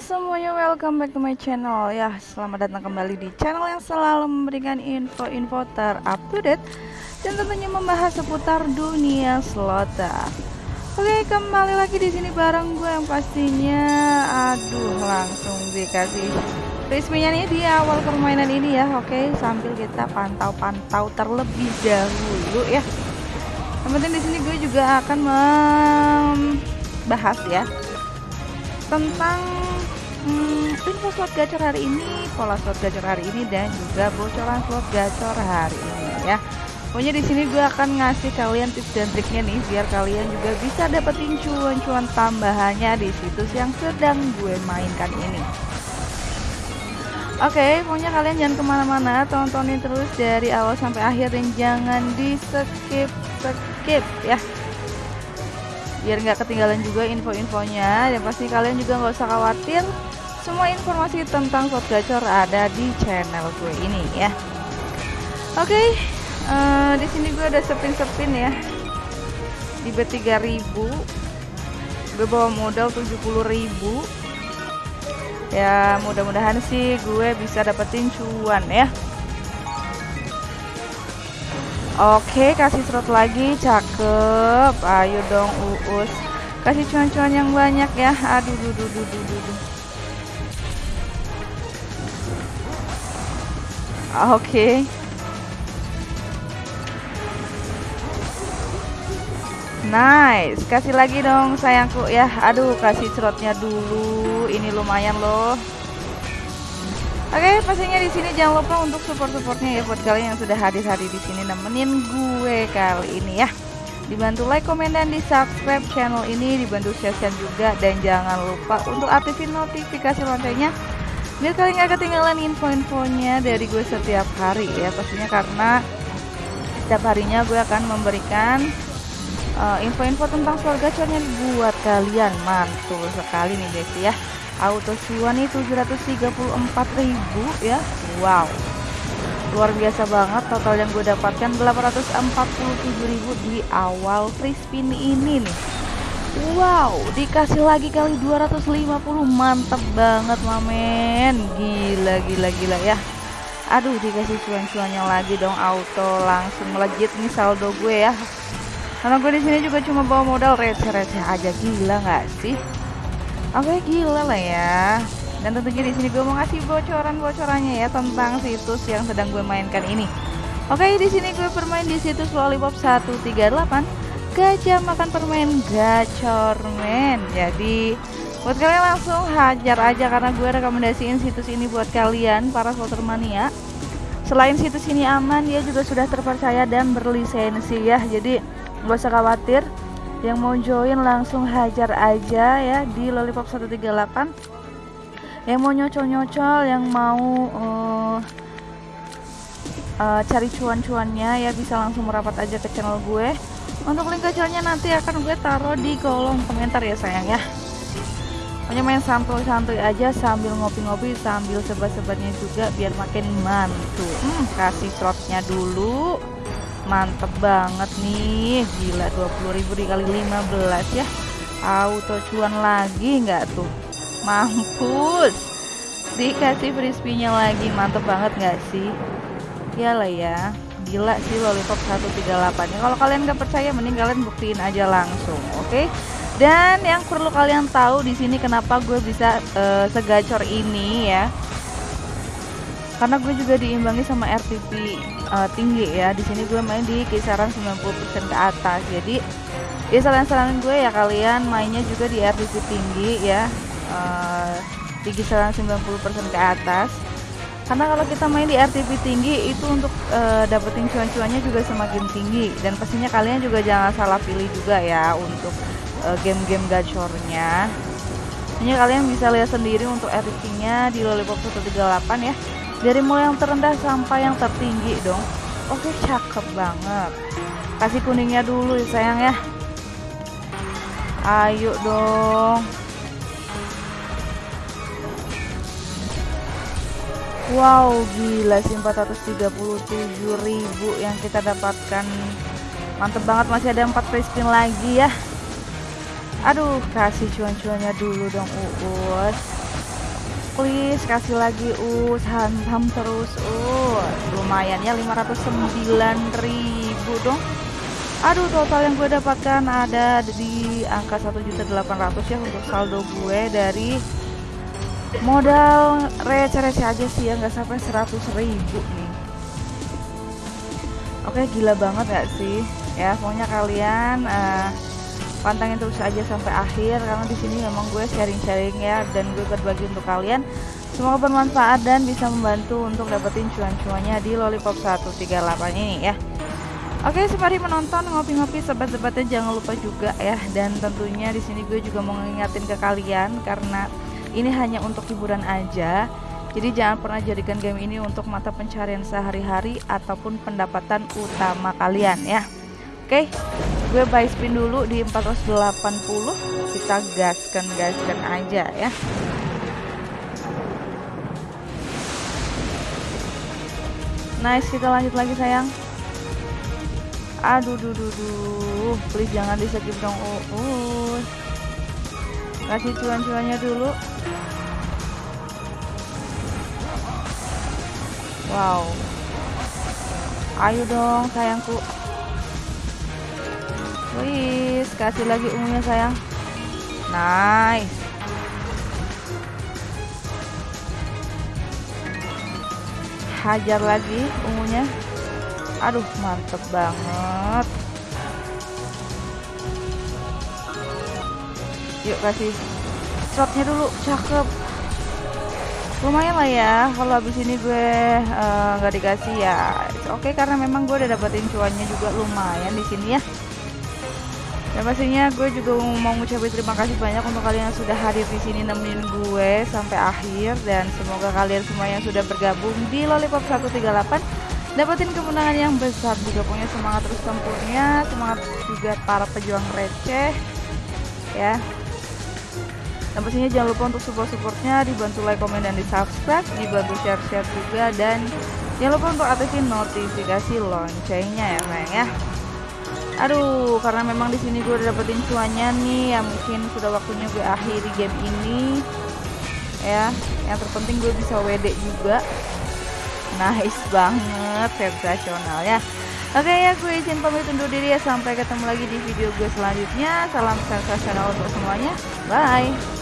semuanya, welcome back to my channel. Ya, selamat datang kembali di channel yang selalu memberikan info-info terupdate Dan tentunya membahas seputar dunia slota. Oke, kembali lagi di sini bareng gue yang pastinya Aduh, langsung dikasih resminya nih di awal permainan ini ya. Oke, sambil kita pantau-pantau terlebih dahulu ya. Penting di sini gue juga akan membahas ya tentang hmm, info slot gacor hari ini, pola slot gacor hari ini dan juga bocoran slot gacor hari ini ya. Pokoknya di sini gue akan ngasih kalian tips dan triknya nih biar kalian juga bisa dapetin cuan-cuan tambahannya di situs yang sedang gue mainkan ini. Oke, okay, pokoknya kalian jangan ke mana-mana, tontonin terus dari awal sampai akhir dan jangan di skip skip ya biar nggak ketinggalan juga info-infonya dan pasti kalian juga nggak usah khawatir semua informasi tentang slot gacor ada di channel gue ini ya oke okay, uh, eh, di sini gue ada sepin-sepin ya di B3000 gue bawa modal 70000 ya mudah-mudahan sih gue bisa dapetin cuan ya Oke, kasih slot lagi, cakep. Ayo dong Uus. Kasih cuan-cuan yang banyak ya. Aduh, duh, duh, duh, duh, duh. Oke. Nice, kasih lagi dong sayangku ya. Aduh, kasih slotnya dulu. Ini lumayan loh. Oke, pastinya di sini jangan lupa untuk support-supportnya ya buat kalian yang sudah hadir-hadir di sini nemenin gue kali ini ya. Dibantu like, komen, dan di subscribe channel ini, dibantu share-share juga dan jangan lupa untuk aktifin notifikasi loncengnya biar kalian gak ketinggalan info-infonya dari gue setiap hari ya pastinya karena setiap harinya gue akan memberikan eh, info-info uh, tentang slot gacornya buat kalian. Mantul sekali nih guys ya. Auto cuan nih 734.000 ya. Wow. Luar biasa banget total yang gue dapatkan 847.000 di awal free spin ini nih wow dikasih lagi kali 250 mantep banget mamen gila gila gila ya aduh dikasih cuan-cuannya lagi dong auto langsung melejit nih saldo gue ya karena gue di sini juga cuma bawa modal receh-receh aja gila nggak sih Oke gila lah ya. Dan tentunya di sini gue mau ngasih bocoran-bocorannya ya tentang situs yang sedang gue mainkan ini. Oke, di sini gue bermain di situs Lollipop 138. Gajah makan permen gacormen. Jadi buat kalian langsung hajar aja karena gue rekomendasiin situs ini buat kalian para voter mania. Selain situs ini aman, dia juga sudah terpercaya dan berlisensi ya. Jadi gak usah khawatir yang mau join langsung hajar aja ya di lollipop 138 yang mau nyocol-nyocol yang mau uh, uh, cari cuan-cuannya ya bisa langsung merapat aja ke channel gue untuk link gacornya nanti akan gue taruh di kolom komentar ya sayang ya. Pokoknya main santuy-santuy aja sambil ngopi-ngopi sambil sebat-sebatnya juga biar makin mantul hmm, kasih slotnya dulu. Mantep banget nih. Gila 20.000 dikali 15 ya. Auto cuan lagi nggak tuh? Mampus. Dikasih frisbee-nya lagi. Mantep banget nggak sih? Lah ya gila sih lollipop 138 ya kalau kalian nggak percaya mending kalian buktiin aja langsung oke? Okay? dan yang perlu kalian tahu di sini kenapa gue bisa uh, segacor ini ya? Karena gue juga diimbangi sama RTP uh, eh, tinggi ya. Di sini gue main di kisaran 90% ke atas. Jadi ya saran-saran gue ya kalian mainnya juga di RTP tinggi ya. Uh, di kisaran 90% ke atas karena kalau kita main di RTP tinggi itu untuk uh, dapetin cuan-cuannya juga semakin tinggi. Dan pastinya kalian juga jangan salah pilih juga ya untuk game-game uh, gacornya. Ini kalian bisa lihat sendiri untuk RTP-nya di Lollipop 138 ya. Dari mulai yang terendah sampai yang tertinggi dong. Oke cakep banget. Kasih kuningnya dulu ya sayang ya. Ayo dong Wow gila sih 437.000 yang kita dapatkan. Mantep banget masih ada 4 free spin lagi ya. Aduh kasih cuan-cuannya dulu dong Uus. Please kasih lagi us hantam terus us lumayan ya 509 ribu dong. Aduh total yang gue dapatkan ada di angka 1.800 ya untuk saldo gue dari modal receh-receh aja sih ya nggak sampai 100 ribu nih. Oke gila banget gak sih? Ya pokoknya kalian uh, pantangin terus aja sampai akhir karena di sini memang gue sharing-sharing ya dan gue berbagi untuk kalian. Semoga bermanfaat dan bisa membantu untuk dapetin cuan-cuannya di lollipop 138 ini ya. Oke, sembari menonton ngopi-ngopi sobat-sobatnya jangan lupa juga ya. Dan tentunya di sini gue juga mau ngingetin ke kalian karena ini hanya untuk hiburan aja. Jadi jangan pernah jadikan game ini untuk mata pencarian sehari-hari ataupun pendapatan utama kalian ya. Oke, gue buy spin dulu di 480. Kita gaskan gaskan aja ya. Nice, kita lanjut lagi sayang aduh duh duh duh please jangan di skip dong uus kasih cuan-cuannya dulu. Wow. Ayo dong sayangku. Please kasih lagi ungunya sayang. Nice. Hajar lagi ungunya. Aduh mantep banget yuk kasih shotnya dulu. Cakep. Lumayan lah ya kalau habis ini gue eh, nggak uh, dikasih ya. Oke okay, karena memang gue udah dapetin cuannya juga lumayan di sini ya. Dan pastinya gue juga mau ngucapin terima kasih banyak untuk kalian yang sudah hadir di sini nemenin gue sampai akhir. Dan semoga kalian semua yang sudah bergabung di Lollipop 138 dapetin kemenangan yang besar juga. Punya semangat terus tempurnya semangat juga para pejuang receh ya dan pastinya jangan lupa untuk support supportnya dibantu like komen dan di subscribe dibantu share share juga dan jangan lupa untuk aktifin notifikasi loncengnya ya sayang ya. Aduh karena memang di sini gue udah dapetin cuannya nih ya mungkin sudah waktunya gue akhiri game ini ya. Yang terpenting gue bisa WD juga. Nice banget sensasional ya. Oke ya gue izin pamit undur diri ya. Sampai ketemu lagi di video gue selanjutnya. Salam sensasional untuk semuanya. Bye